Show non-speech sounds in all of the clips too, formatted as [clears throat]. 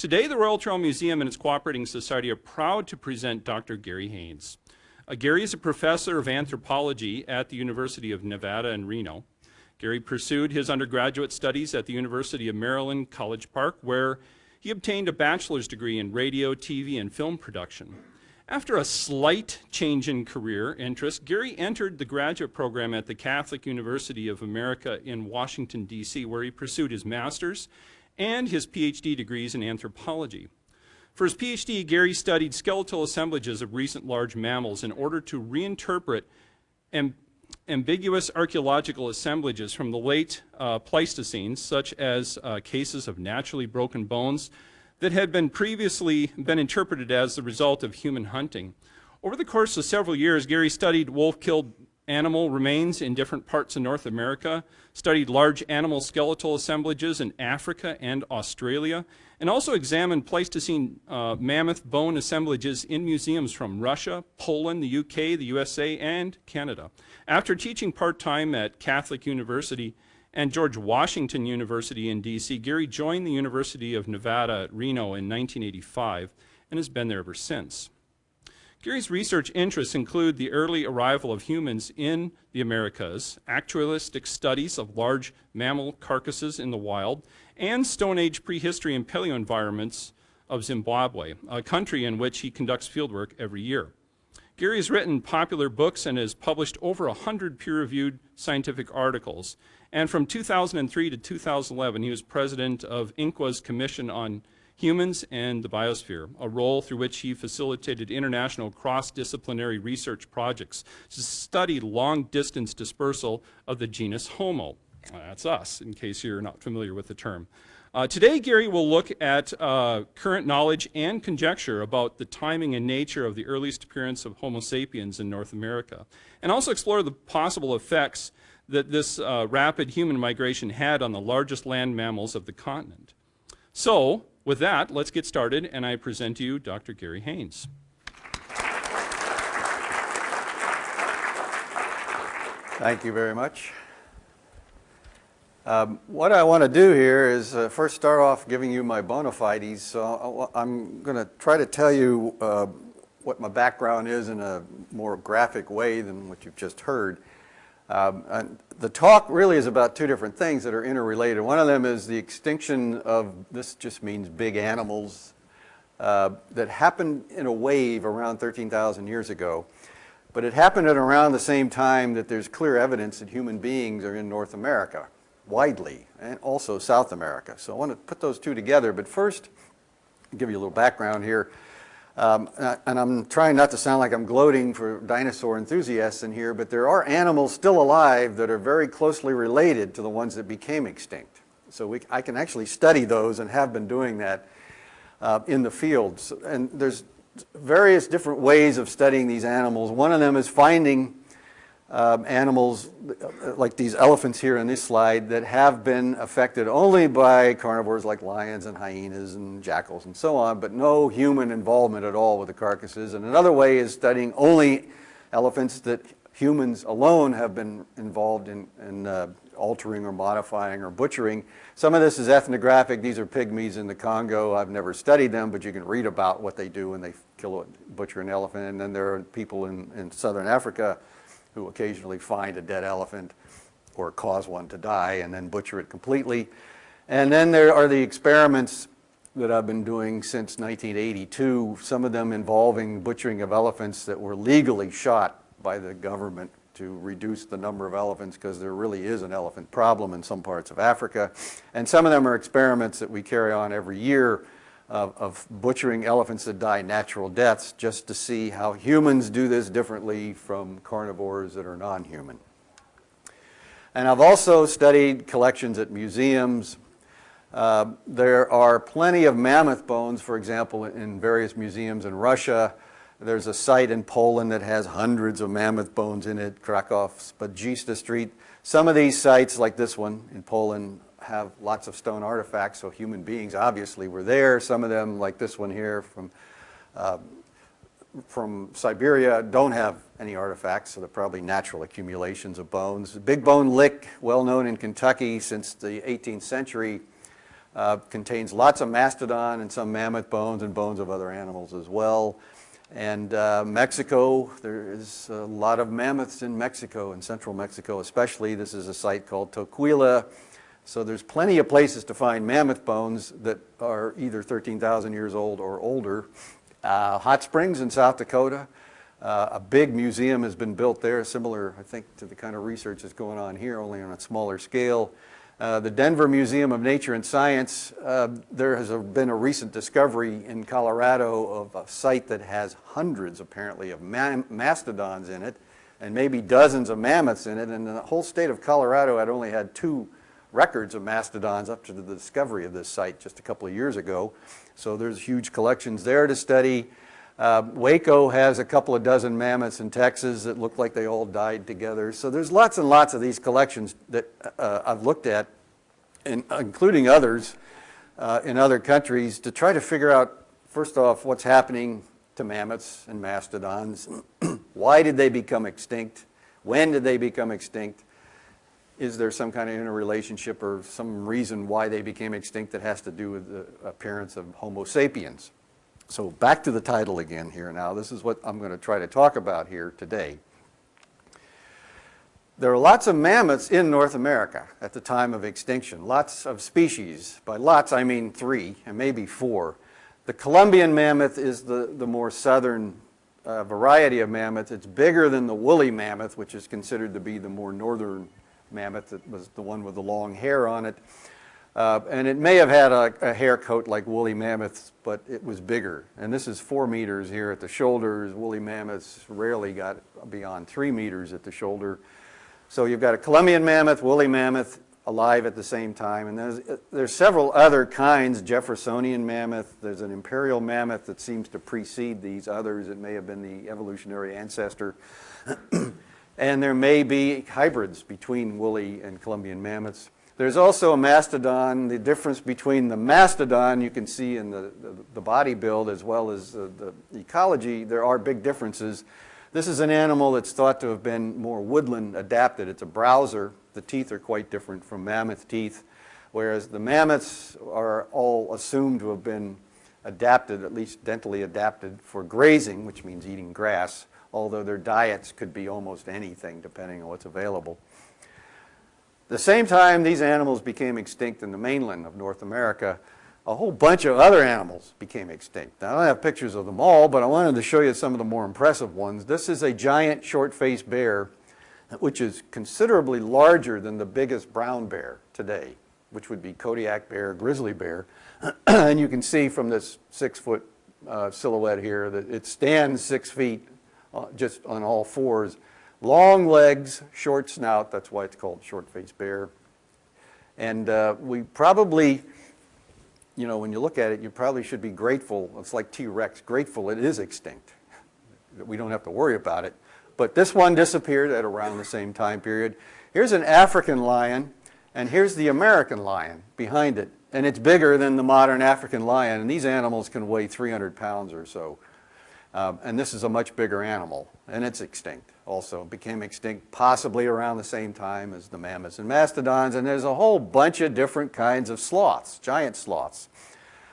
Today, the Royal Tyrrell Museum and its cooperating society are proud to present Dr. Gary Haynes. Uh, Gary is a professor of anthropology at the University of Nevada in Reno. Gary pursued his undergraduate studies at the University of Maryland, College Park, where he obtained a bachelor's degree in radio, TV, and film production. After a slight change in career interest, Gary entered the graduate program at the Catholic University of America in Washington, D.C., where he pursued his master's and his PhD degrees in anthropology. For his PhD, Gary studied skeletal assemblages of recent large mammals in order to reinterpret amb ambiguous archaeological assemblages from the late uh, Pleistocene, such as uh, cases of naturally broken bones that had been previously been interpreted as the result of human hunting. Over the course of several years, Gary studied wolf-killed animal remains in different parts of North America, studied large animal skeletal assemblages in Africa and Australia, and also examined Pleistocene uh, mammoth bone assemblages in museums from Russia, Poland, the UK, the USA, and Canada. After teaching part-time at Catholic University and George Washington University in DC, Gary joined the University of Nevada at Reno in 1985 and has been there ever since. Gary's research interests include the early arrival of humans in the Americas, actualistic studies of large mammal carcasses in the wild, and Stone Age prehistory and paleo environments of Zimbabwe, a country in which he conducts fieldwork every year. Gary has written popular books and has published over 100 peer-reviewed scientific articles. And from 2003 to 2011, he was president of INQUA's Commission on Humans and the Biosphere, a role through which he facilitated international cross-disciplinary research projects to study long-distance dispersal of the genus Homo. That's us, in case you're not familiar with the term. Uh, today, Gary will look at uh, current knowledge and conjecture about the timing and nature of the earliest appearance of Homo sapiens in North America, and also explore the possible effects that this uh, rapid human migration had on the largest land mammals of the continent. So, with that, let's get started, and I present to you Dr. Gary Haynes. Thank you very much. Um, what I want to do here is uh, first start off giving you my bona fides. So I'm going to try to tell you uh, what my background is in a more graphic way than what you've just heard. Um, the talk really is about two different things that are interrelated. One of them is the extinction of, this just means big animals, uh, that happened in a wave around 13,000 years ago. But it happened at around the same time that there's clear evidence that human beings are in North America, widely, and also South America. So I want to put those two together. But first, give you a little background here. Um, and I'm trying not to sound like I'm gloating for dinosaur enthusiasts in here, but there are animals still alive that are very closely related to the ones that became extinct. So we, I can actually study those and have been doing that uh, in the fields. And there's various different ways of studying these animals. One of them is finding um, animals like these elephants here in this slide that have been affected only by carnivores like lions and hyenas and jackals and so on, but no human involvement at all with the carcasses. And another way is studying only elephants that humans alone have been involved in, in uh, altering or modifying or butchering. Some of this is ethnographic. These are pygmies in the Congo. I've never studied them, but you can read about what they do when they kill, a butcher an elephant. And then there are people in, in southern Africa who occasionally find a dead elephant or cause one to die and then butcher it completely. And then there are the experiments that I've been doing since 1982, some of them involving butchering of elephants that were legally shot by the government to reduce the number of elephants because there really is an elephant problem in some parts of Africa. And some of them are experiments that we carry on every year of, of, butchering elephants that die natural deaths just to see how humans do this differently from carnivores that are non-human. And I've also studied collections at museums. Uh, there are plenty of mammoth bones, for example, in various museums in Russia. There's a site in Poland that has hundreds of mammoth bones in it, Krakow Spadzista Street. Some of these sites, like this one in Poland, have lots of stone artifacts, so human beings obviously were there. Some of them, like this one here from, uh, from Siberia, don't have any artifacts, so they're probably natural accumulations of bones. Big Bone Lick, well known in Kentucky since the 18th century, Uh, contains lots of mastodon and some mammoth bones and bones of other animals as well. And uh, Mexico, there is a lot of mammoths in Mexico, in central Mexico especially. This is a site called Tocuila. So there's plenty of places to find mammoth bones that are either 13,000 years old or older. Uh, hot Springs in South Dakota, uh, a big museum has been built there, similar, I think, to the kind of research that's going on here, only on a smaller scale. Uh, the Denver Museum of Nature and Science, uh, there has a, been a recent discovery in Colorado of a site that has hundreds, apparently, of ma mastodons in it, and maybe dozens of mammoths in it, and the whole state of Colorado had only had two records of mastodons up to the discovery of this site just a couple of years ago. So there's huge collections there to study. Uh, Waco has a couple of dozen mammoths in Texas that look like they all died together. So there's lots and lots of these collections that uh, I've looked at, and, including others uh, in other countries, to try to figure out, first off, what's happening to mammoths and mastodons. [clears throat] Why did they become extinct? When did they become extinct? Is there some kind of interrelationship or some reason why they became extinct that has to do with the appearance of Homo sapiens? So back to the title again here now. This is what I'm going to try to talk about here today. There are lots of mammoths in North America at the time of extinction, lots of species. By lots, I mean three and maybe four. The Columbian mammoth is the, the more southern uh, variety of mammoth. It's bigger than the woolly mammoth, which is considered to be the more northern mammoth that was the one with the long hair on it. Uh, and it may have had a, a, hair coat like woolly mammoths, but it was bigger. And this is four meters here at the shoulders. Woolly mammoths rarely got beyond three meters at the shoulder. So you've got a Columbian mammoth, woolly mammoth alive at the same time. And there's, there's several other kinds, Jeffersonian mammoth. There's an imperial mammoth that seems to precede these others. It may have been the evolutionary ancestor. [clears throat] and there may be hybrids between woolly and Columbian mammoths. There's also a mastodon. The difference between the mastodon you can see in the, the, the body build as well as the, the ecology, there are big differences. This is an animal that's thought to have been more woodland adapted. It's a browser. The teeth are quite different from mammoth teeth, whereas the mammoths are all assumed to have been adapted, at least dentally adapted, for grazing, which means eating grass, although their diets could be almost anything depending on what's available. The same time these animals became extinct in the mainland of North America, a whole bunch of other animals became extinct. Now, I don't have pictures of them all, but I wanted to show you some of the more impressive ones. This is a giant short-faced bear, which is considerably larger than the biggest brown bear today, which would be Kodiak bear, grizzly bear. [clears throat] and you can see from this six-foot uh, silhouette here that it stands six feet uh, just on all fours Long legs, short snout, that's why it's called short-faced bear. And uh, we probably, you know, when you look at it, you probably should be grateful. It's like T-Rex, grateful it is extinct. That we don't have to worry about it. But this one disappeared at around the same time period. Here's an African lion, and here's the American lion behind it. And it's bigger than the modern African lion, and these animals can weigh 300 pounds or so. Um, and this is a much bigger animal, and it's extinct also. It became extinct possibly around the same time as the mammoths and mastodons, and there's a whole bunch of different kinds of sloths, giant sloths.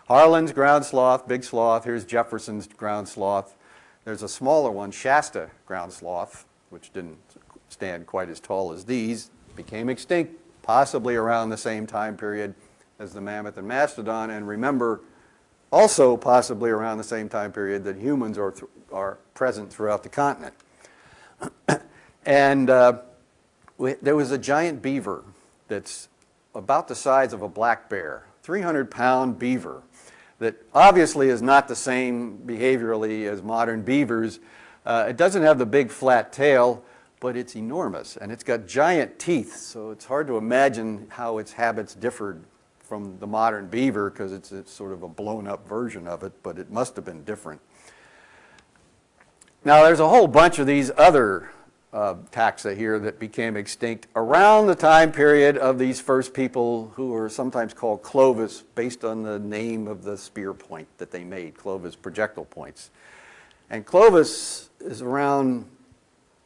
Harlan's ground sloth, big sloth. Here's Jefferson's ground sloth. There's a smaller one, Shasta ground sloth, which didn't stand quite as tall as these, became extinct possibly around the same time period as the mammoth and mastodon. And remember, also possibly around the same time period that humans are, are present throughout the continent. [clears throat] and uh, we, there was a giant beaver that's about the size of a black bear, 300 pound beaver that obviously is not the same behaviorally as modern beavers. Uh, it doesn't have the big flat tail, but it's enormous and it's got giant teeth, so it's hard to imagine how its habits differed from the modern beaver because it's, it's sort of a blown up version of it, but it must have been different. Now there's a whole bunch of these other uh, taxa here that became extinct around the time period of these first people who are sometimes called Clovis based on the name of the spear point that they made, Clovis projectile points. And Clovis is around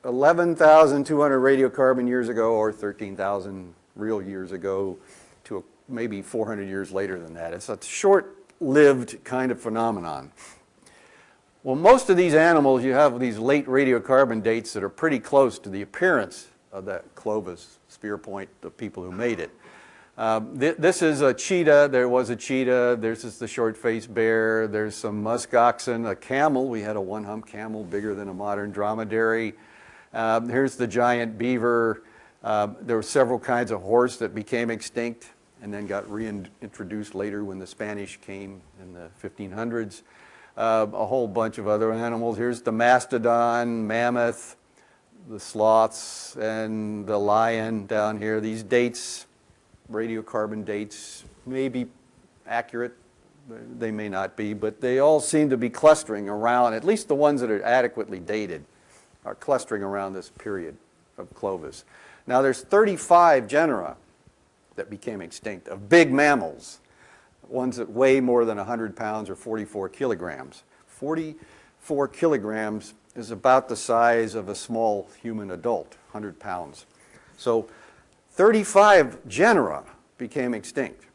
11,200 radiocarbon years ago or 13,000 real years ago maybe 400 years later than that. It's a short-lived kind of phenomenon. Well, most of these animals, you have these late radiocarbon dates that are pretty close to the appearance of that Clovis spear point, the people who made it. Um, th this is a cheetah. There was a cheetah. There's just the short-faced bear. There's some musk oxen, a camel. We had a one-hump camel bigger than a modern dromedary. Um, here's the giant beaver. Um, there were several kinds of horse that became extinct and then got reintroduced later when the Spanish came in the 1500s. Uh, a whole bunch of other animals. Here's the mastodon, mammoth, the sloths, and the lion down here. These dates radiocarbon dates may be accurate, they may not be, but they all seem to be clustering around, at least the ones that are adequately dated, are clustering around this period of Clovis. Now there's 35 genera that became extinct of big mammals, ones that weigh more than 100 pounds or 44 kilograms. 44 kilograms is about the size of a small human adult, 100 pounds. So 35 genera became extinct.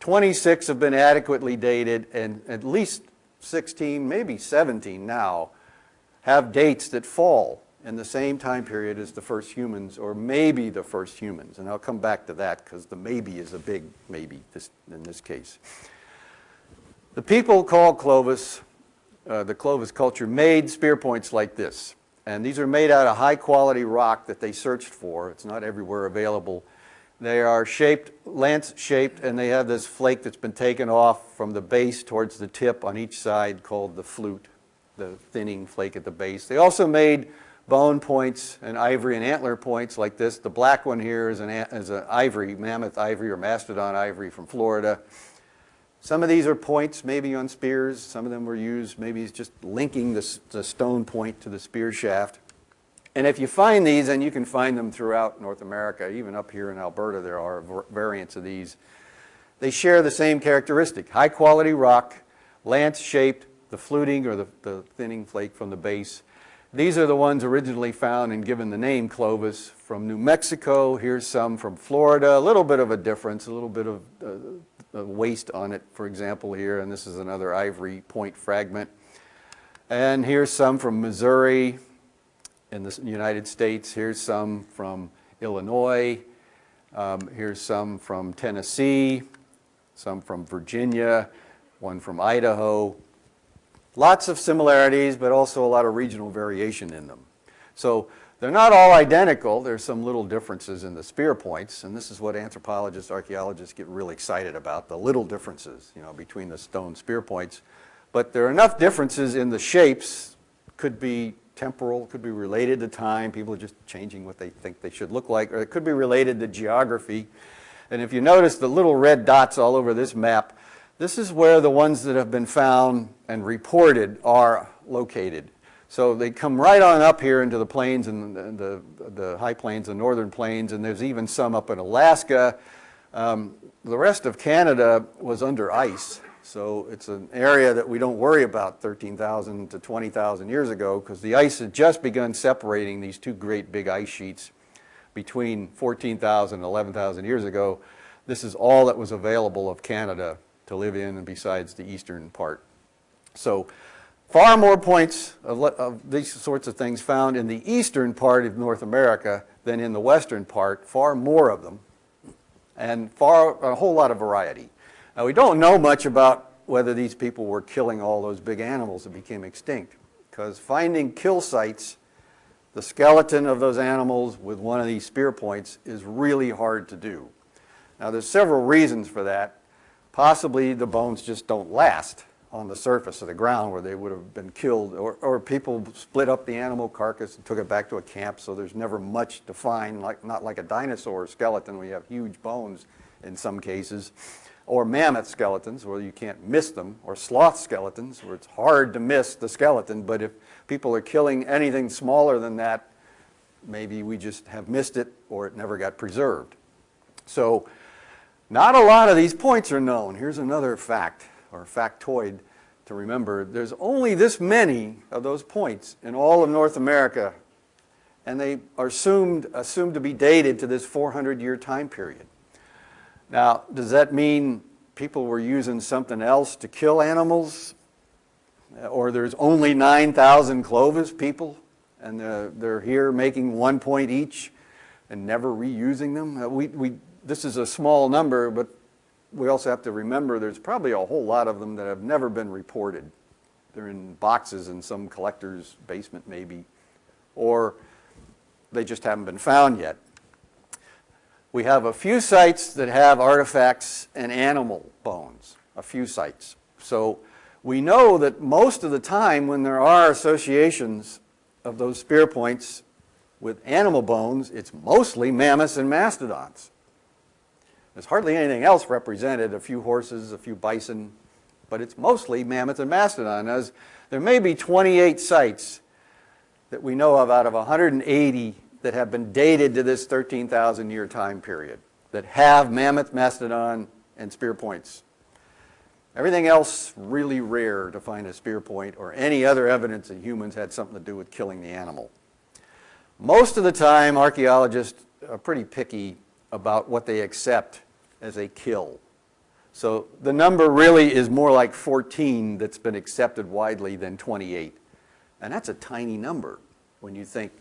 26 have been adequately dated, and at least 16, maybe 17 now, have dates that fall in the same time period as the first humans, or maybe the first humans. And I'll come back to that because the maybe is a big maybe this, in this case. The people called Clovis, uh, the Clovis culture, made spear points like this. And these are made out of high quality rock that they searched for. It's not everywhere available. They are shaped, lance shaped, and they have this flake that's been taken off from the base towards the tip on each side called the flute, the thinning flake at the base. They also made bone points and ivory and antler points like this. The black one here is an, is an ivory, mammoth ivory or mastodon ivory from Florida. Some of these are points maybe on spears. Some of them were used maybe just linking the, the stone point to the spear shaft. And if you find these, and you can find them throughout North America, even up here in Alberta there are variants of these, they share the same characteristic. High quality rock, lance shaped, the fluting or the, the thinning flake from the base. These are the ones originally found and given the name Clovis from New Mexico. Here's some from Florida, a little bit of a difference, a little bit of uh, waste on it, for example, here. And this is another ivory point fragment. And here's some from Missouri, in the United States. Here's some from Illinois. Um, here's some from Tennessee, some from Virginia, one from Idaho. Lots of similarities, but also a lot of regional variation in them. So they're not all identical. There's some little differences in the spear points, and this is what anthropologists, archaeologists get really excited about, the little differences, you know, between the stone spear points. But there are enough differences in the shapes, could be temporal, could be related to time. People are just changing what they think they should look like, or it could be related to geography. And if you notice the little red dots all over this map, this is where the ones that have been found and reported are located. So they come right on up here into the plains and the, the, the high plains, the northern plains, and there's even some up in Alaska. Um, the rest of Canada was under ice. So it's an area that we don't worry about 13,000 to 20,000 years ago because the ice had just begun separating these two great big ice sheets between 14,000 and 11,000 years ago. This is all that was available of Canada to live in and besides the eastern part. So far more points of, of these sorts of things found in the eastern part of North America than in the western part, far more of them, and far a whole lot of variety. Now, we don't know much about whether these people were killing all those big animals that became extinct, because finding kill sites, the skeleton of those animals with one of these spear points is really hard to do. Now, there's several reasons for that. Possibly the bones just don't last on the surface of the ground where they would have been killed, or, or people split up the animal carcass and took it back to a camp, so there's never much to find, like, not like a dinosaur skeleton where you have huge bones in some cases or mammoth skeletons where you can't miss them, or sloth skeletons where it's hard to miss the skeleton, but if people are killing anything smaller than that, maybe we just have missed it or it never got preserved. So not a lot of these points are known. Here's another fact, or factoid to remember. There's only this many of those points in all of North America, and they are assumed, assumed to be dated to this 400-year time period. Now, does that mean people were using something else to kill animals? Or there's only 9,000 Clovis people and they're here making one point each and never reusing them? Uh, we, we, this is a small number, but we also have to remember there's probably a whole lot of them that have never been reported. They're in boxes in some collector's basement maybe, or they just haven't been found yet. We have a few sites that have artifacts and animal bones, a few sites. So we know that most of the time when there are associations of those spear points with animal bones, it's mostly mammoths and mastodons. There's hardly anything else represented, a few horses, a few bison, but it's mostly mammoth and mastodon. As there may be 28 sites that we know of out of 180 that have been dated to this 13,000 year time period that have mammoth, mastodon, and spear points. Everything else really rare to find a spear point or any other evidence that humans had something to do with killing the animal. Most of the time, archaeologists are pretty picky about what they accept as a kill. So the number really is more like 14 that's been accepted widely than 28. And that's a tiny number when you think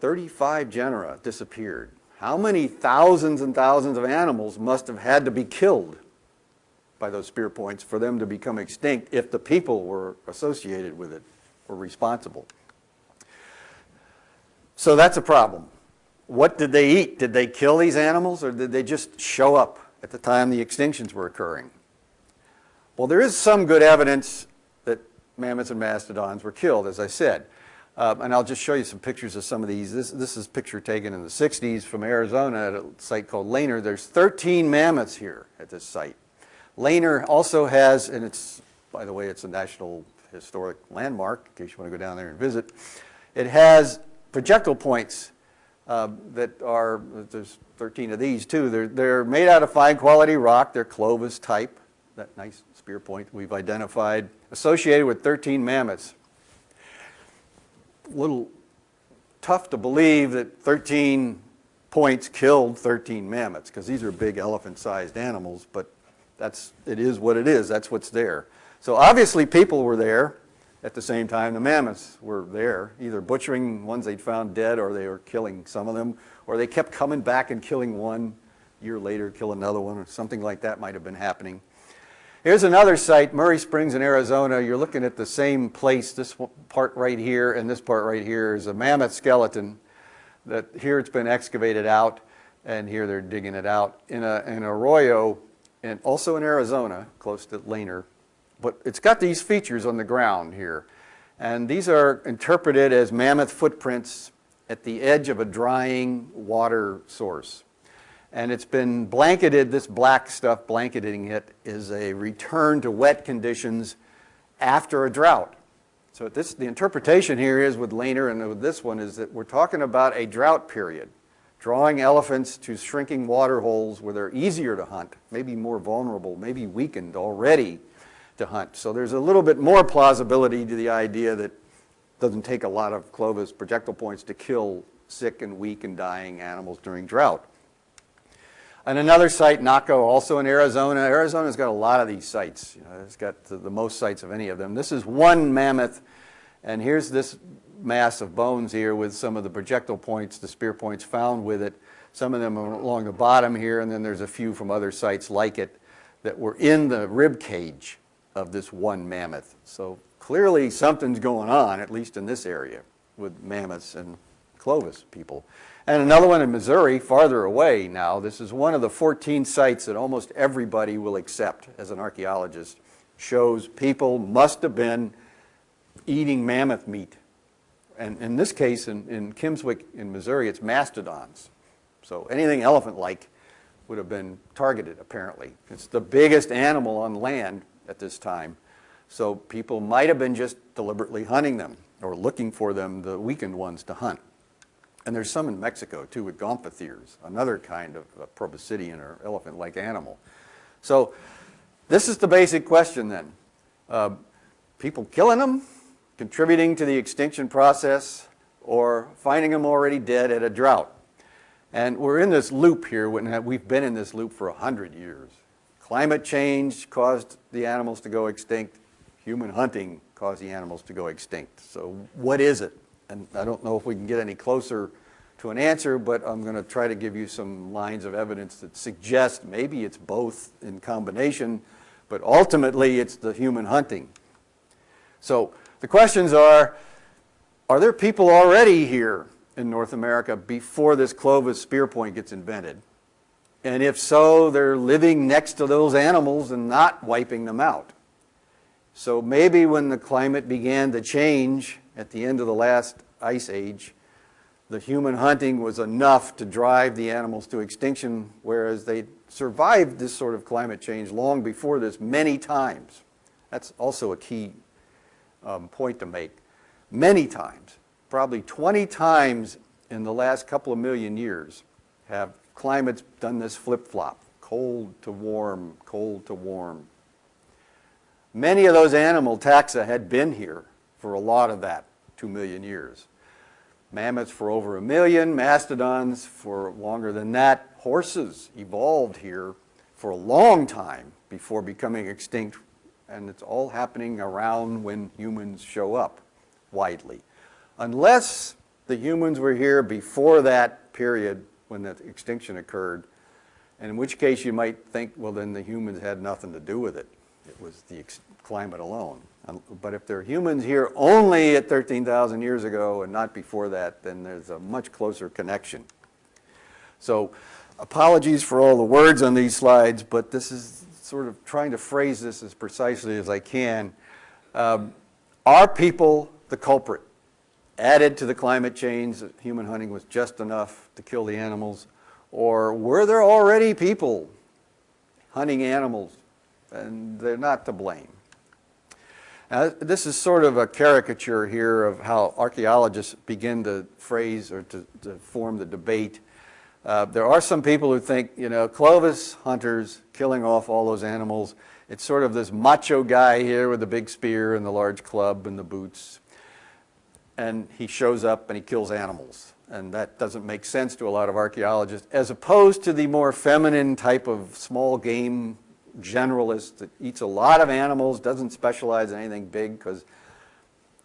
35 genera disappeared. How many thousands and thousands of animals must have had to be killed by those spear points for them to become extinct if the people were associated with it, were responsible? So that's a problem. What did they eat? Did they kill these animals or did they just show up at the time the extinctions were occurring? Well, there is some good evidence that mammoths and mastodons were killed, as I said. Um, and I'll just show you some pictures of some of these. This, this is a picture taken in the 60s from Arizona at a site called Lehner. There's 13 mammoths here at this site. Lehner also has, and it's, by the way, it's a National Historic Landmark, in case you want to go down there and visit. It has projectile points uh, that are, there's 13 of these too. They're, they're made out of fine quality rock. They're Clovis type, that nice spear point we've identified, associated with 13 mammoths. A little tough to believe that 13 points killed 13 mammoths because these are big elephant-sized animals, but that's, it is what it is. That's what's there. So obviously people were there at the same time, the mammoths were there, either butchering ones they'd found dead or they were killing some of them, or they kept coming back and killing one year later, kill another one, or something like that might have been happening. Here's another site, Murray Springs in Arizona. You're looking at the same place. This part right here and this part right here is a mammoth skeleton that here it's been excavated out and here they're digging it out in a, in arroyo and also in Arizona, close to Lehner, but it's got these features on the ground here. And these are interpreted as mammoth footprints at the edge of a drying water source. And it's been blanketed, this black stuff blanketing it is a return to wet conditions after a drought. So this, the interpretation here is with Lehner and with this one is that we're talking about a drought period, drawing elephants to shrinking water holes where they're easier to hunt, maybe more vulnerable, maybe weakened already to hunt. So there's a little bit more plausibility to the idea that it doesn't take a lot of Clovis projectile points to kill sick and weak and dying animals during drought. And another site, Naco, also in Arizona. Arizona's got a lot of these sites. You know, it's got the, the most sites of any of them. This is one mammoth, and here's this mass of bones here with some of the projectile points, the spear points found with it. Some of them are along the bottom here, and then there's a few from other sites like it that were in the rib cage of this one mammoth. So clearly something's going on, at least in this area, with mammoths and Clovis people. And another one in Missouri, farther away now. This is one of the 14 sites that almost everybody will accept as an archaeologist. Shows people must have been eating mammoth meat. And in this case, in, in Kimmswick in Missouri, it's mastodons. So anything elephant-like would have been targeted, apparently. It's the biggest animal on land at this time. So people might have been just deliberately hunting them or looking for them, the weakened ones, to hunt. And there's some in Mexico too with gomphotheres, another kind of proboscidean or elephant-like animal. So this is the basic question then. Uh, people killing them, contributing to the extinction process, or finding them already dead at a drought. And we're in this loop here, we've been in this loop for 100 years. Climate change caused the animals to go extinct. Human hunting caused the animals to go extinct. So what is it? And I don't know if we can get any closer to an answer, but I'm going to try to give you some lines of evidence that suggest maybe it's both in combination, but ultimately it's the human hunting. So the questions are, are there people already here in North America before this Clovis spear point gets invented? And if so, they're living next to those animals and not wiping them out. So maybe when the climate began to change at the end of the last ice age, the human hunting was enough to drive the animals to extinction, whereas they survived this sort of climate change long before this many times. That's also a key um, point to make. Many times, probably 20 times in the last couple of million years, have climates done this flip-flop, cold to warm, cold to warm. Many of those animal taxa had been here for a lot of that two million years. Mammoths for over a million, mastodons for longer than that. Horses evolved here for a long time before becoming extinct, and it's all happening around when humans show up widely. Unless the humans were here before that period when the extinction occurred, and in which case you might think, well, then the humans had nothing to do with it. It was the climate alone. But if there are humans here only at 13,000 years ago and not before that, then there's a much closer connection. So apologies for all the words on these slides, but this is sort of trying to phrase this as precisely as I can. Um, are people the culprit? Added to the climate change, human hunting was just enough to kill the animals, or were there already people hunting animals and they're not to blame? Now, this is sort of a caricature here of how archaeologists begin to phrase or to, to form the debate. Uh, there are some people who think, you know, Clovis hunters killing off all those animals, it's sort of this macho guy here with the big spear and the large club and the boots. And he shows up and he kills animals. And that doesn't make sense to a lot of archaeologists, as opposed to the more feminine type of small game generalist that eats a lot of animals, doesn't specialize in anything big because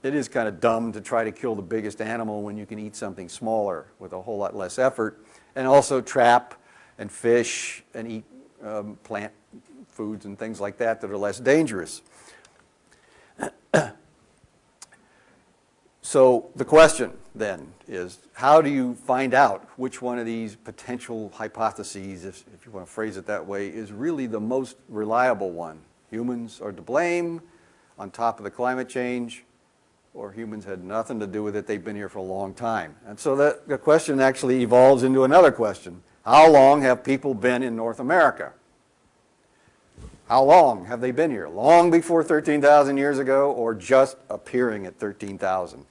it is kind of dumb to try to kill the biggest animal when you can eat something smaller with a whole lot less effort. And also trap and fish and eat um, plant foods and things like that that are less dangerous. [clears throat] So the question then is, how do you find out which one of these potential hypotheses, if, if, you want to phrase it that way, is really the most reliable one? Humans are to blame on top of the climate change, or humans had nothing to do with it, they've been here for a long time. And so that, the question actually evolves into another question. How long have people been in North America? How long have they been here? Long before 13,000 years ago, or just appearing at 13,000?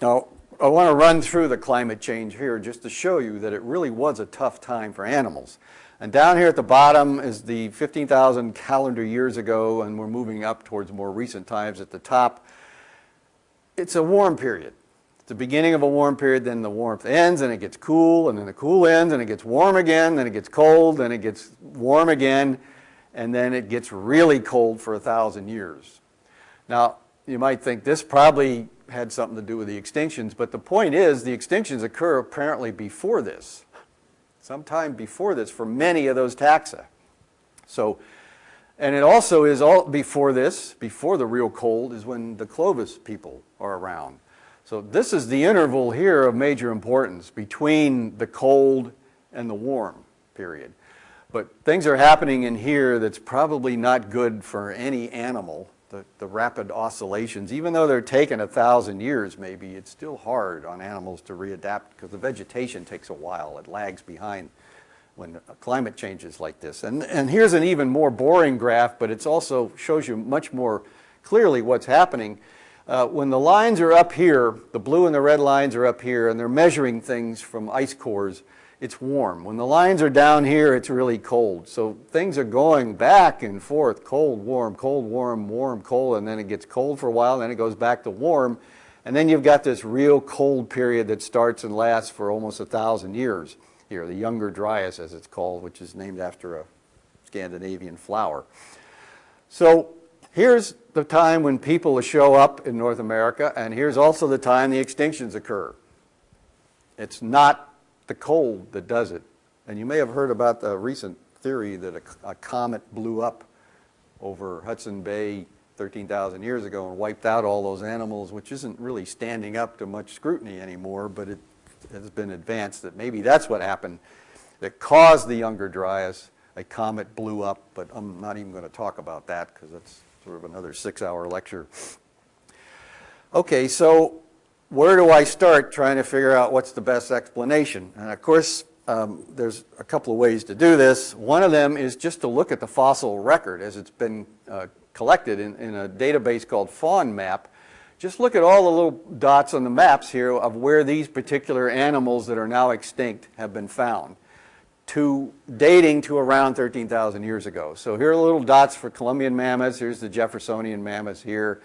Now, I want to run through the climate change here just to show you that it really was a tough time for animals. And down here at the bottom is the 15,000 calendar years ago, and we're moving up towards more recent times at the top. It's a warm period. It's the beginning of a warm period, then the warmth ends, and it gets cool, and then the cool ends, and it gets warm again, then it gets cold, then it gets warm again, and then it gets really cold for a thousand years. Now, you might think this probably had something to do with the extinctions, but the point is the extinctions occur apparently before this, sometime before this for many of those taxa. So, and it also is all before this, before the real cold, is when the Clovis people are around. So this is the interval here of major importance between the cold and the warm period. But things are happening in here that's probably not good for any animal the, the rapid oscillations, even though they're taking a thousand years maybe, it's still hard on animals to readapt because the vegetation takes a while. It lags behind when climate changes like this. And, and here's an even more boring graph, but it also shows you much more clearly what's happening. Uh, when the lines are up here, the blue and the red lines are up here, and they're measuring things from ice cores, it's warm. When the lines are down here, it's really cold. So things are going back and forth, cold, warm, cold, warm, warm, cold, and then it gets cold for a while, then it goes back to warm. And then you've got this real cold period that starts and lasts for almost a thousand years here, the Younger Dryas as it's called, which is named after a Scandinavian flower. So here's the time when people show up in North America, and here's also the time the extinctions occur. It's not the cold that does it. And you may have heard about the recent theory that a, a comet blew up over Hudson Bay 13,000 years ago and wiped out all those animals, which isn't really standing up to much scrutiny anymore, but it has been advanced that maybe that's what happened that caused the Younger Dryas. A comet blew up, but I'm not even going to talk about that because that's sort of another six-hour lecture. Okay, so where do I start trying to figure out what's the best explanation? And of course, um, there's a couple of ways to do this. One of them is just to look at the fossil record as it's been uh, collected in, in a database called FAUNMAP. Just look at all the little dots on the maps here of where these particular animals that are now extinct have been found to dating to around 13,000 years ago. So here are little dots for Columbian mammoths. Here's the Jeffersonian mammoths here,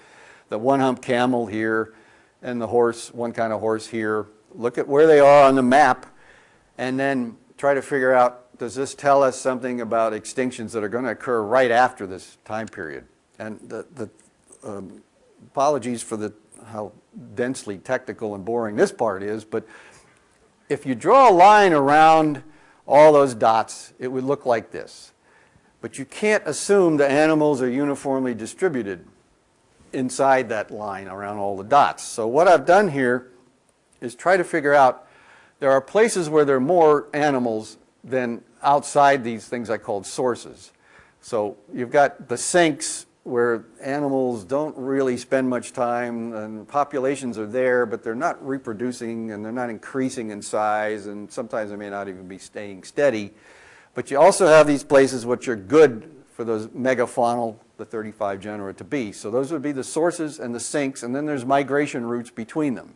the one-hump camel here, and the horse, one kind of horse here. Look at where they are on the map and then try to figure out, does this tell us something about extinctions that are going to occur right after this time period? And the, the um, apologies for the, how densely technical and boring this part is, but if you draw a line around all those dots, it would look like this. But you can't assume the animals are uniformly distributed inside that line around all the dots. So what I've done here is try to figure out there are places where there are more animals than outside these things I called sources. So you've got the sinks where animals don't really spend much time and populations are there, but they're not reproducing and they're not increasing in size and sometimes they may not even be staying steady. But you also have these places which are good for those megafaunal, the 35 genera to be. So those would be the sources and the sinks and then there's migration routes between them.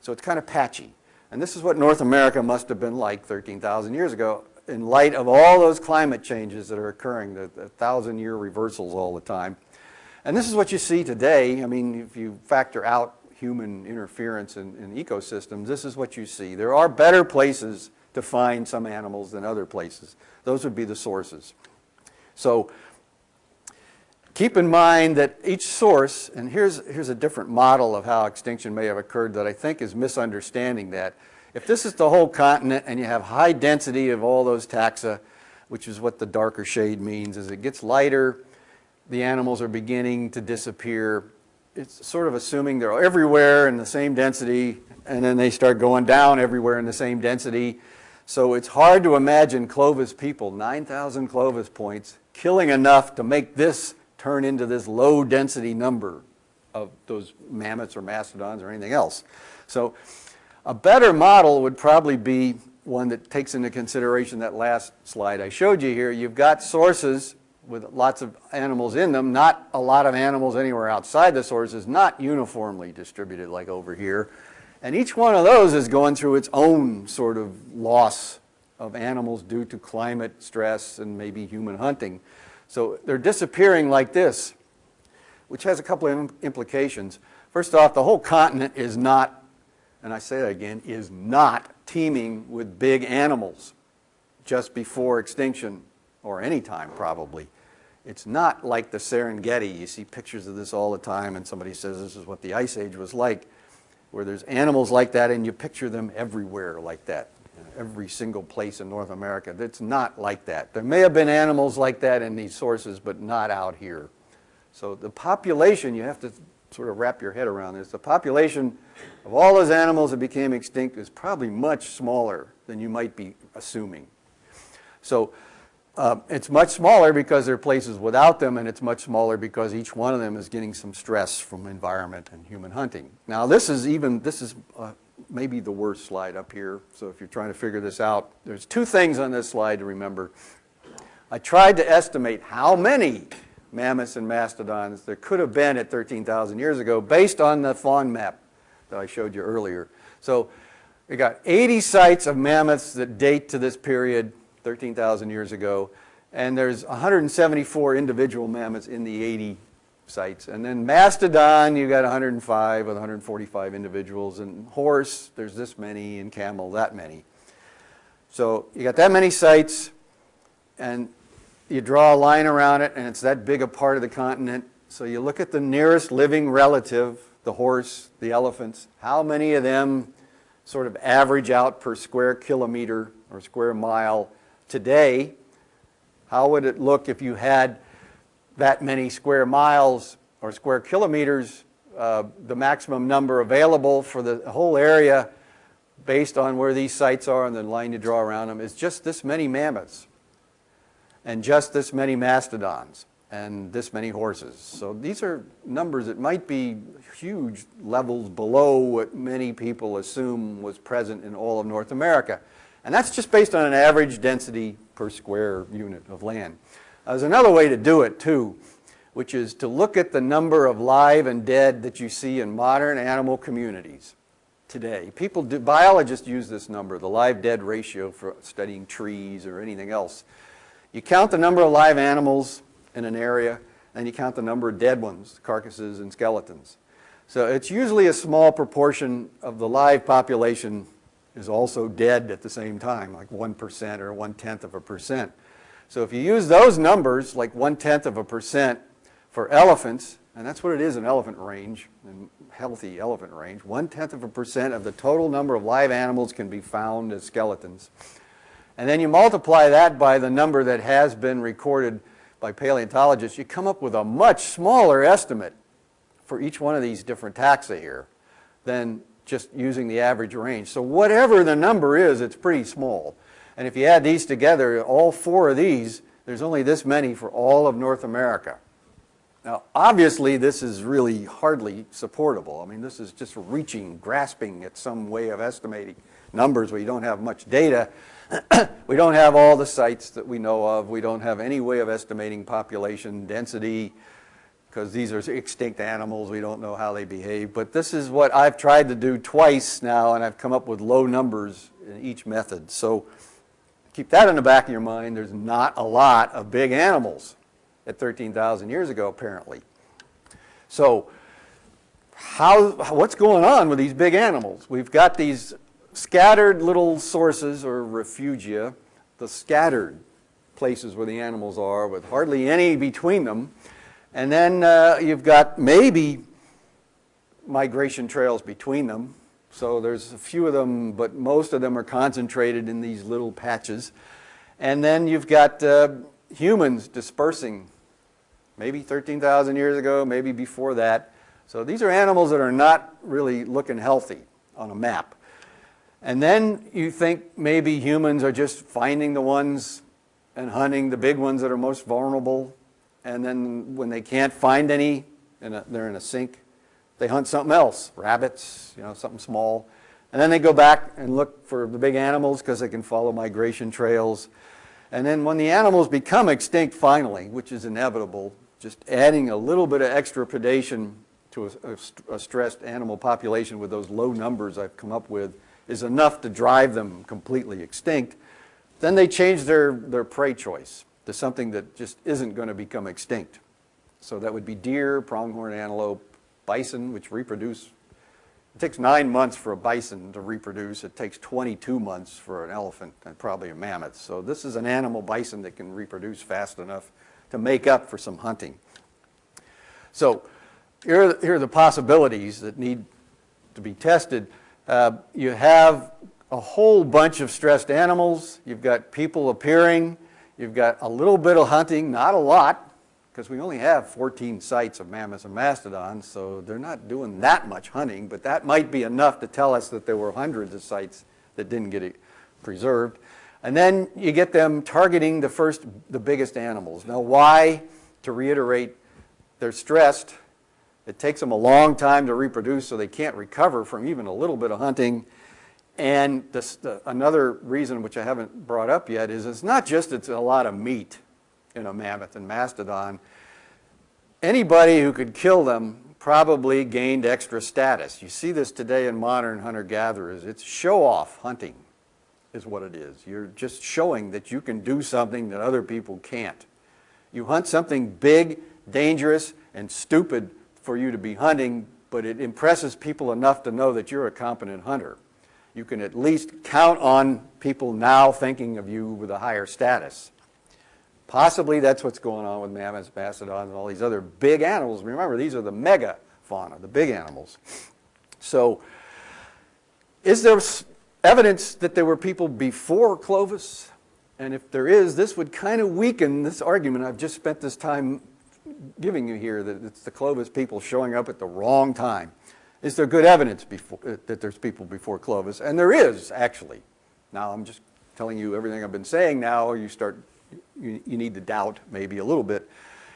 So it's kind of patchy. And this is what North America must have been like 13,000 years ago in light of all those climate changes that are occurring, the, the thousand year reversals all the time. And this is what you see today. I mean, if you factor out human interference in, in ecosystems, this is what you see. There are better places to find some animals than other places. Those would be the sources. So keep in mind that each source, and here's, here's a different model of how extinction may have occurred that I think is misunderstanding that. If this is the whole continent and you have high density of all those taxa, which is what the darker shade means, as it gets lighter, the animals are beginning to disappear. It's sort of assuming they're everywhere in the same density, and then they start going down everywhere in the same density. So it's hard to imagine Clovis people, 9,000 Clovis points, killing enough to make this turn into this low density number of those mammoths or mastodons or anything else. So a better model would probably be one that takes into consideration that last slide I showed you here. You've got sources with lots of animals in them, not a lot of animals anywhere outside the sources, not uniformly distributed like over here. And each one of those is going through its own sort of loss of animals due to climate stress and maybe human hunting. So they're disappearing like this, which has a couple of implications. First off, the whole continent is not, and I say that again, is not teeming with big animals just before extinction or any time probably. It's not like the Serengeti. You see pictures of this all the time and somebody says this is what the Ice Age was like, where there's animals like that and you picture them everywhere like that, every single place in North America. It's not like that. There may have been animals like that in these sources, but not out here. So the population, you have to sort of wrap your head around this, the population of all those animals that became extinct is probably much smaller than you might be assuming. So uh, it's much smaller because there are places without them, and it's much smaller because each one of them is getting some stress from environment and human hunting. Now this is even, this is uh, maybe the worst slide up here, so if you're trying to figure this out, there's two things on this slide to remember. I tried to estimate how many mammoths and mastodons there could have been at 13,000 years ago based on the FAUNMAP that I showed you earlier. So we got 80 sites of mammoths that date to this period 13,000 years ago. And there's 174 individual mammoths in the 80 sites. And then mastodon, you got 105 with 145 individuals. And horse, there's this many, and camel, that many. So you got that many sites, and you draw a line around it, and it's that big a part of the continent. So you look at the nearest living relative, the horse, the elephants, how many of them sort of average out per square kilometer or square mile today? How would it look if you had that many square miles or square kilometers, uh, the maximum number available for the whole area based on where these sites are and the line you draw around them is just this many mammoths and just this many mastodons and this many horses. So these are numbers that might be huge levels below what many people assume was present in all of North America. And that's just based on an average density per square unit of land. There's another way to do it too, which is to look at the number of live and dead that you see in modern animal communities today. People do, biologists use this number, the live-dead ratio for studying trees or anything else. You count the number of live animals in an area, and you count the number of dead ones, carcasses and skeletons. So it's usually a small proportion of the live population is also dead at the same time, like 1% or one-tenth of a percent. So if you use those numbers, like one-tenth of a percent for elephants, and that's what it is in elephant range, in healthy elephant range, one-tenth of a percent of the total number of live animals can be found as skeletons. And then you multiply that by the number that has been recorded by paleontologists, you come up with a much smaller estimate for each one of these different taxa here than just using the average range. So whatever the number is, it's pretty small. And if you add these together, all four of these, there's only this many for all of North America. Now, obviously, this is really hardly supportable. I mean, this is just reaching, grasping at some way of estimating numbers where you don't have much data. [clears throat] we don't have all the sites that we know of. We don't have any way of estimating population density because these are extinct animals. We don't know how they behave. But this is what I've tried to do twice now, and I've come up with low numbers in each method. So keep that in the back of your mind. There's not a lot of big animals at 13,000 years ago, apparently. So how, what's going on with these big animals? We've got these scattered little sources or refugia, the scattered places where the animals are with hardly any between them. And then uh, you've got maybe migration trails between them. So there's a few of them, but most of them are concentrated in these little patches. And then you've got uh, humans dispersing, maybe 13,000 years ago, maybe before that. So these are animals that are not really looking healthy on a map. And then you think maybe humans are just finding the ones and hunting the big ones that are most vulnerable. And then when they can't find any, and they're in a sink, they hunt something else, rabbits, you know, something small. And then they go back and look for the big animals because they can follow migration trails. And then when the animals become extinct finally, which is inevitable, just adding a little bit of extra predation to a, a, a stressed animal population with those low numbers I've come up with is enough to drive them completely extinct, then they change their, their prey choice to something that just isn't going to become extinct. So that would be deer, pronghorn antelope, bison, which reproduce. It takes nine months for a bison to reproduce. It takes 22 months for an elephant and probably a mammoth. So this is an animal bison that can reproduce fast enough to make up for some hunting. So here are, here are the possibilities that need to be tested. Uh, you have a whole bunch of stressed animals. You've got people appearing. You've got a little bit of hunting, not a lot, because we only have 14 sites of mammoths and mastodons, so they're not doing that much hunting, but that might be enough to tell us that there were hundreds of sites that didn't get preserved. And then you get them targeting the first, the biggest animals. Now why? To reiterate, they're stressed it takes them a long time to reproduce, so they can't recover from even a little bit of hunting. And this, the, another reason, which I haven't brought up yet, is it's not just it's a lot of meat in know, mammoth and mastodon. Anybody who could kill them probably gained extra status. You see this today in modern hunter-gatherers. It's show-off hunting is what it is. You're just showing that you can do something that other people can't. You hunt something big, dangerous, and stupid for you to be hunting, but it impresses people enough to know that you're a competent hunter. You can at least count on people now thinking of you with a higher status. Possibly that's what's going on with mammoths, mastodons, and all these other big animals. Remember, these are the mega fauna, the big animals. So, is there evidence that there were people before Clovis? And if there is, this would kind of weaken this argument I've just spent this time giving you here, that it's the Clovis people showing up at the wrong time. Is there good evidence before, uh, that there's people before Clovis? And there is, actually. Now, I'm just telling you everything I've been saying now, you start, you, you need to doubt maybe a little bit.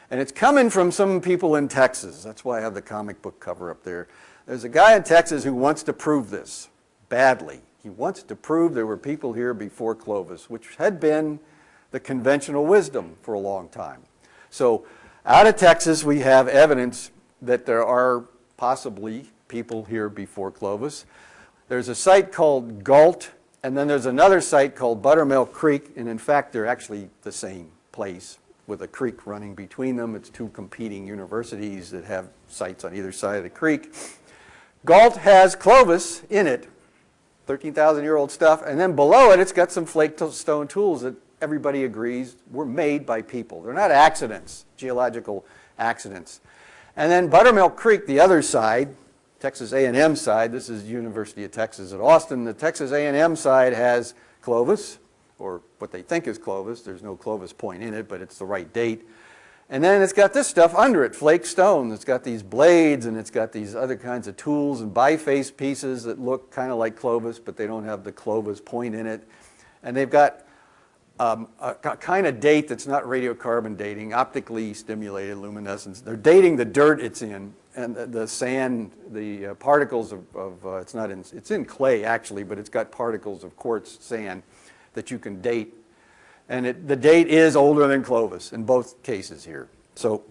And it's coming from some people in Texas. That's why I have the comic book cover up there. There's a guy in Texas who wants to prove this badly. He wants to prove there were people here before Clovis, which had been the conventional wisdom for a long time. So out of Texas, we have evidence that there are possibly people here before Clovis. There's a site called Gault, and then there's another site called Buttermilk Creek, and in fact, they're actually the same place with a creek running between them. It's two competing universities that have sites on either side of the creek. Gault has Clovis in it, 13,000 year old stuff, and then below it, it's got some flake stone tools that everybody agrees were made by people. They're not accidents, geological accidents. And then Buttermilk Creek, the other side, Texas A&M side, this is University of Texas at Austin, the Texas A&M side has Clovis, or what they think is Clovis. There's no Clovis point in it, but it's the right date. And then it's got this stuff under it, flake stone. It's got these blades and it's got these other kinds of tools and biface pieces that look kind of like Clovis, but they don't have the Clovis point in it. And they've got um, a kind of date that's not radiocarbon dating, optically stimulated luminescence. They're dating the dirt it's in and the, the sand, the uh, particles of, of uh, it's not in, it's in clay actually, but it's got particles of quartz sand that you can date and it, the date is older than Clovis in both cases here. So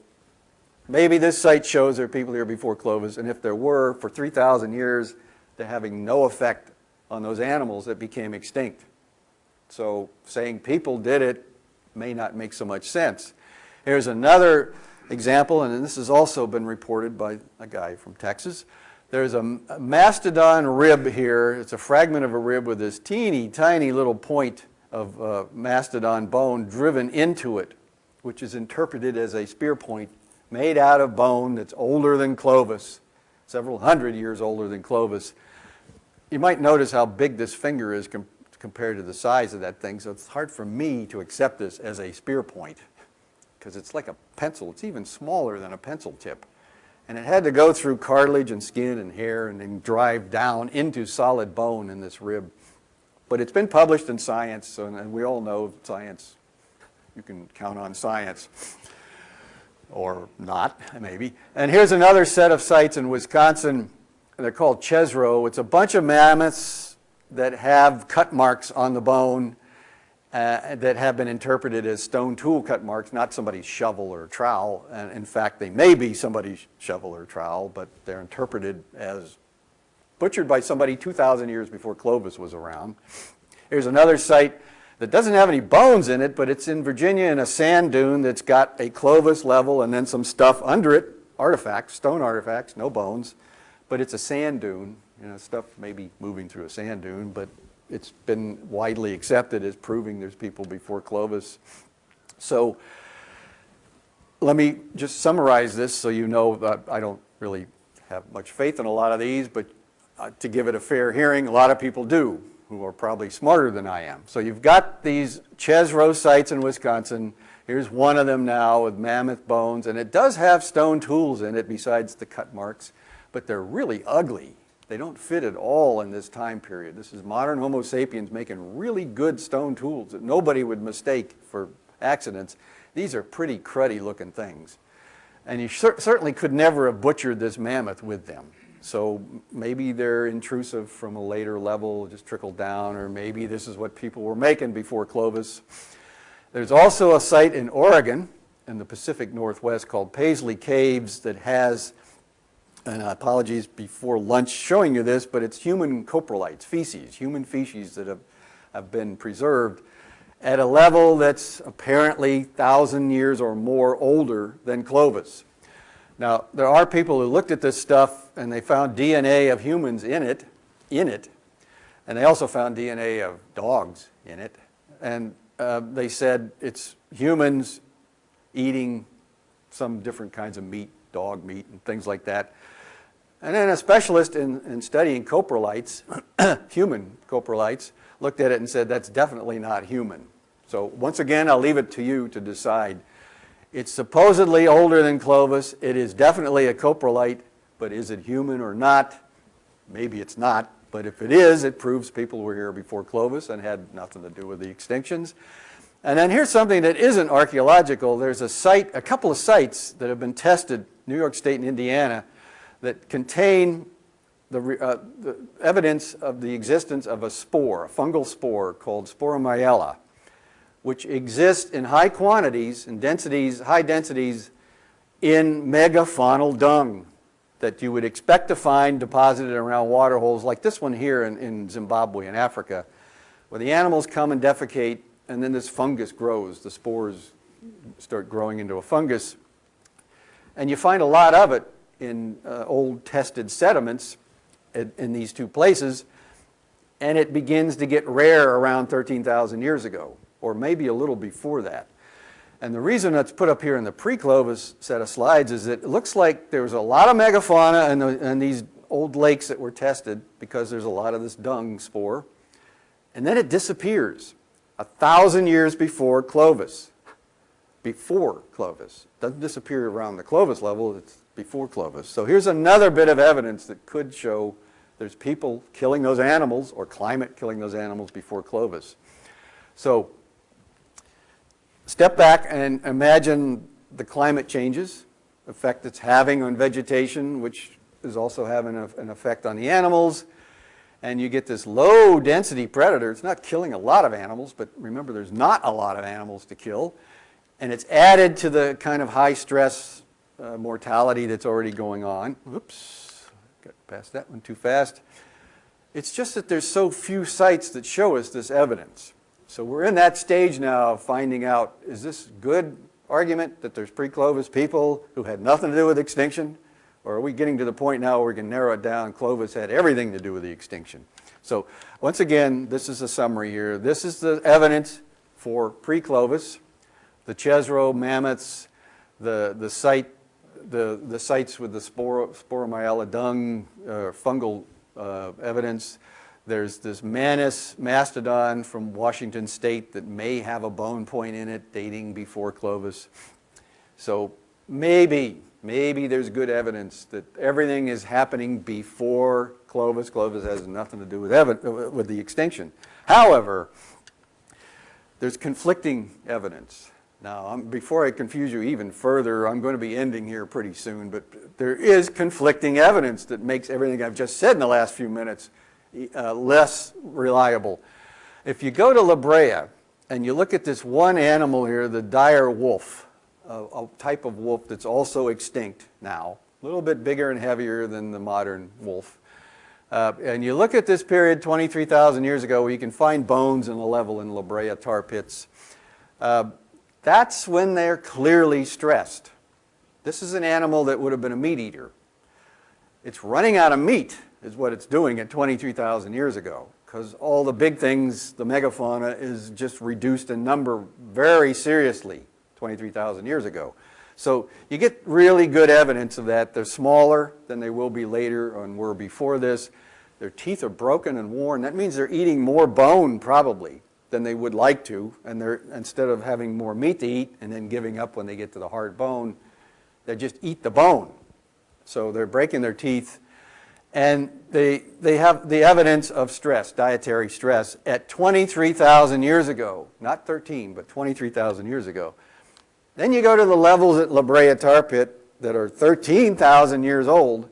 maybe this site shows there are people here before Clovis, and if there were, for 3,000 years, they're having no effect on those animals that became extinct. So saying people did it may not make so much sense. Here's another example, and this has also been reported by a guy from Texas. There's a, mastodon rib here. It's a fragment of a rib with this teeny tiny little point of uh, mastodon bone driven into it, which is interpreted as a spear point made out of bone that's older than Clovis, several hundred years older than Clovis. You might notice how big this finger is com compared to the size of that thing, so it's hard for me to accept this as a spear point because it's like a pencil. It's even smaller than a pencil tip. And it had to go through cartilage and skin and hair and then drive down into solid bone in this rib. But it's been published in Science, and we all know science, you can count on science, or not, maybe. And here's another set of sites in Wisconsin. They're called Chesrow. It's a bunch of mammoths that have cut marks on the bone uh, that have been interpreted as stone tool cut marks, not somebody's shovel or trowel. And in fact, they may be somebody's shovel or trowel, but they're interpreted as butchered by somebody 2,000 years before Clovis was around. Here's another site that doesn't have any bones in it, but it's in Virginia in a sand dune that's got a Clovis level and then some stuff under it, artifacts, stone artifacts, no bones, but it's a sand dune. You know, stuff maybe moving through a sand dune, but it's been widely accepted as proving there's people before Clovis. So let me just summarize this so you know that I don't really have much faith in a lot of these, but uh, to give it a fair hearing, a lot of people do who are probably smarter than I am. So you've got these Chesrow sites in Wisconsin. Here's one of them now with mammoth bones, and it does have stone tools in it besides the cut marks, but they're really ugly. They don't fit at all in this time period. This is modern Homo sapiens making really good stone tools that nobody would mistake for accidents. These are pretty cruddy looking things. And you cer certainly could never have butchered this mammoth with them. So maybe they're intrusive from a later level, just trickled down, or maybe this is what people were making before Clovis. There's also a site in Oregon in the Pacific Northwest called Paisley Caves that has, and apologies before lunch showing you this, but it's human coprolites, feces, human feces that have, have been preserved at a level that's apparently 1,000 years or more older than Clovis. Now, there are people who looked at this stuff and they found DNA of humans in it, in it, and they also found DNA of dogs in it. And uh, they said it's humans eating some different kinds of meat, dog meat and things like that. And then a specialist in, in studying coprolites, [clears throat] human coprolites, looked at it and said that's definitely not human. So once again, I'll leave it to you to decide. It's supposedly older than Clovis. It is definitely a coprolite, but is it human or not? Maybe it's not, but if it is, it proves people were here before Clovis and had nothing to do with the extinctions. And then here's something that isn't archaeological. There's a site, a couple of sites that have been tested, New York State and Indiana, that contain the, uh, the evidence of the existence of a spore, a fungal spore called Sporormiella, which exists in high quantities and densities, high densities in megafaunal dung that you would expect to find deposited around water holes like this one here in, in Zimbabwe in Africa, where the animals come and defecate and then this fungus grows. The spores start growing into a fungus. And you find a lot of it in uh, old tested sediments in, in these two places, and it begins to get rare around 13,000 years ago, or maybe a little before that. And the reason that's put up here in the pre-Clovis set of slides is that it looks like there was a lot of megafauna in, the, in these old lakes that were tested because there's a lot of this dung spore, and then it disappears a thousand years before Clovis. Before Clovis. Doesn't disappear around the Clovis level, it's before Clovis. So here's another bit of evidence that could show there's people killing those animals or climate killing those animals before Clovis. So step back and imagine the climate changes, effect it's having on vegetation, which is also having a, an effect on the animals. And you get this low density predator. It's not killing a lot of animals, but remember there's not a lot of animals to kill. And it's added to the kind of high stress uh, mortality that's already going on. Oops, got past that one too fast. It's just that there's so few sites that show us this evidence. So we're in that stage now of finding out, is this good argument that there's pre-Clovis people who had nothing to do with extinction? Or are we getting to the point now where we can narrow it down, Clovis had everything to do with the extinction? So once again, this is a summary here. This is the evidence for pre-Clovis, the Chesrow mammoths, the, the site the, the sites with the spor sporormiella dung, uh, fungal uh, evidence. There's this Manis mastodon from Washington State that may have a bone point in it dating before Clovis. So maybe, maybe there's good evidence that everything is happening before Clovis. Clovis has nothing to do with, with the extinction. However, there's conflicting evidence. Now, I'm, before I confuse you even further, I'm going to be ending here pretty soon, but there is conflicting evidence that makes everything I've just said in the last few minutes uh, less reliable. If you go to La Brea and you look at this one animal here, the dire wolf, a, a type of wolf that's also extinct now, a little bit bigger and heavier than the modern wolf. Uh, and you look at this period 23,000 years ago you can find bones in the level in La Brea tar pits. Uh, that's when they're clearly stressed. This is an animal that would have been a meat eater. It's running out of meat is what it's doing at 23,000 years ago because all the big things, the megafauna, is just reduced in number very seriously 23,000 years ago. So you get really good evidence of that. They're smaller than they will be later and were before this. Their teeth are broken and worn. That means they're eating more bone probably than they would like to, and they're, instead of having more meat to eat and then giving up when they get to the hard bone, they just eat the bone. So they're breaking their teeth, and they, they have the evidence of stress, dietary stress, at 23,000 years ago, not 13, but 23,000 years ago. Then you go to the levels at La Brea Tar Pit that are 13,000 years old,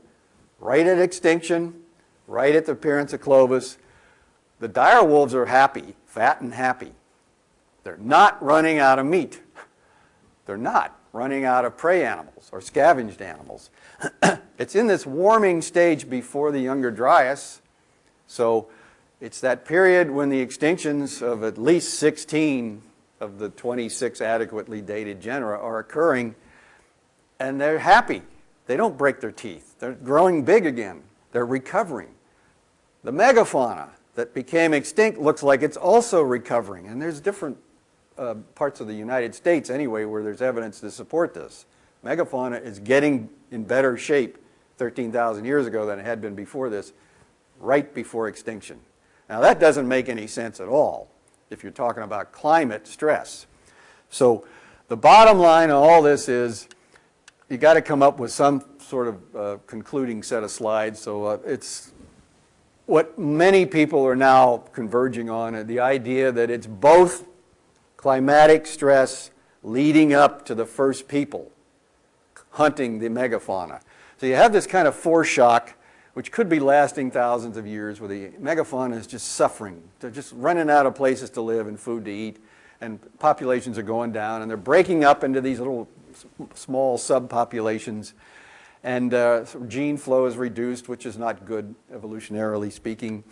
right at extinction, right at the appearance of Clovis. The dire wolves are happy fat and happy. They're not running out of meat. They're not running out of prey animals or scavenged animals. [clears throat] it's in this warming stage before the Younger Dryas. So it's that period when the extinctions of at least 16 of the 26 adequately dated genera are occurring and they're happy. They don't break their teeth. They're growing big again. They're recovering. The megafauna that became extinct looks like it's also recovering. And there's different uh, parts of the United States anyway where there's evidence to support this. Megafauna is getting in better shape 13,000 years ago than it had been before this, right before extinction. Now that doesn't make any sense at all if you're talking about climate stress. So the bottom line of all this is you got to come up with some sort of uh, concluding set of slides. So uh, it's what many people are now converging on, the idea that it's both climatic stress leading up to the first people hunting the megafauna. So you have this kind of foreshock which could be lasting thousands of years where the megafauna is just suffering. They're just running out of places to live and food to eat and populations are going down and they're breaking up into these little small subpopulations and uh, gene flow is reduced, which is not good evolutionarily speaking.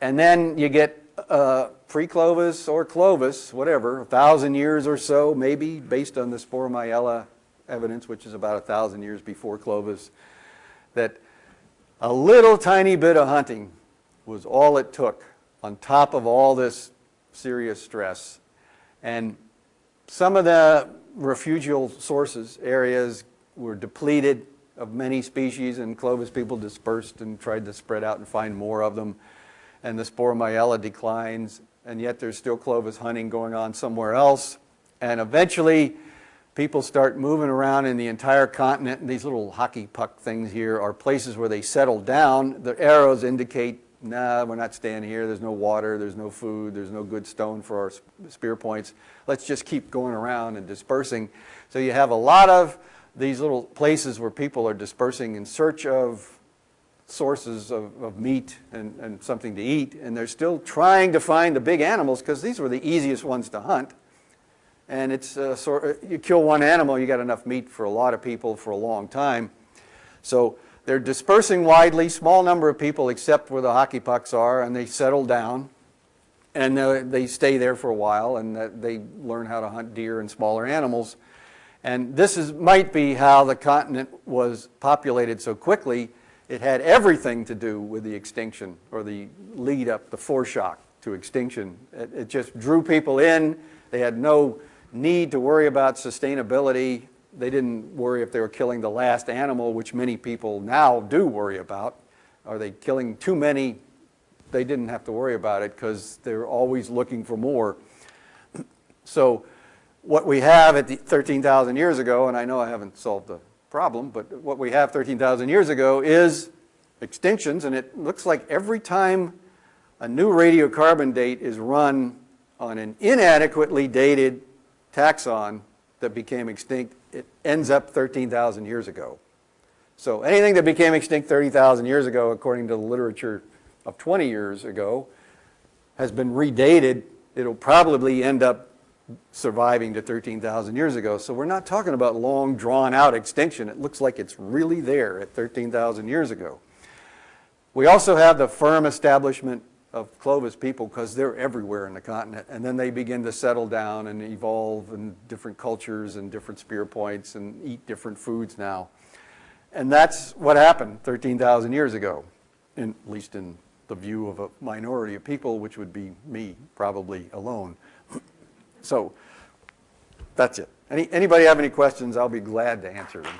And then you get uh, pre-Clovis or Clovis, whatever, a thousand years or so, maybe, based on the Sporormiella evidence, which is about a thousand years before Clovis, that a little tiny bit of hunting was all it took on top of all this serious stress. And some of the refugial sources, areas, were depleted of many species and Clovis people dispersed and tried to spread out and find more of them. And the Sporormiella declines, and yet there's still Clovis hunting going on somewhere else. And eventually, people start moving around in the entire continent, and these little hockey puck things here are places where they settle down. The arrows indicate, nah, we're not staying here, there's no water, there's no food, there's no good stone for our spear points. Let's just keep going around and dispersing. So you have a lot of these little places where people are dispersing in search of sources of, of meat and, and something to eat, and they're still trying to find the big animals because these were the easiest ones to hunt. And it's sort of you kill one animal, you got enough meat for a lot of people for a long time. So they're dispersing widely, small number of people except where the hockey pucks are, and they settle down. And uh, they stay there for a while, and uh, they learn how to hunt deer and smaller animals. And this is, might be how the continent was populated so quickly. It had everything to do with the extinction or the lead up, the foreshock to extinction. It, it just drew people in. They had no need to worry about sustainability. They didn't worry if they were killing the last animal, which many people now do worry about. Are they killing too many? They didn't have to worry about it because they're always looking for more. So what we have at 13,000 years ago, and I know I haven't solved the problem, but what we have 13,000 years ago is extinctions, and it looks like every time a new radiocarbon date is run on an inadequately dated taxon that became extinct, it ends up 13,000 years ago. So anything that became extinct 30,000 years ago, according to the literature of 20 years ago, has been redated. It'll probably end up surviving to 13,000 years ago. So we're not talking about long drawn out extinction. It looks like it's really there at 13,000 years ago. We also have the firm establishment of Clovis people because they're everywhere in the continent. And then they begin to settle down and evolve in different cultures and different spear points and eat different foods now. And that's what happened 13,000 years ago, in, at least in the view of a minority of people, which would be me, probably alone. So that's it. Any, anybody have any questions? I'll be glad to answer them.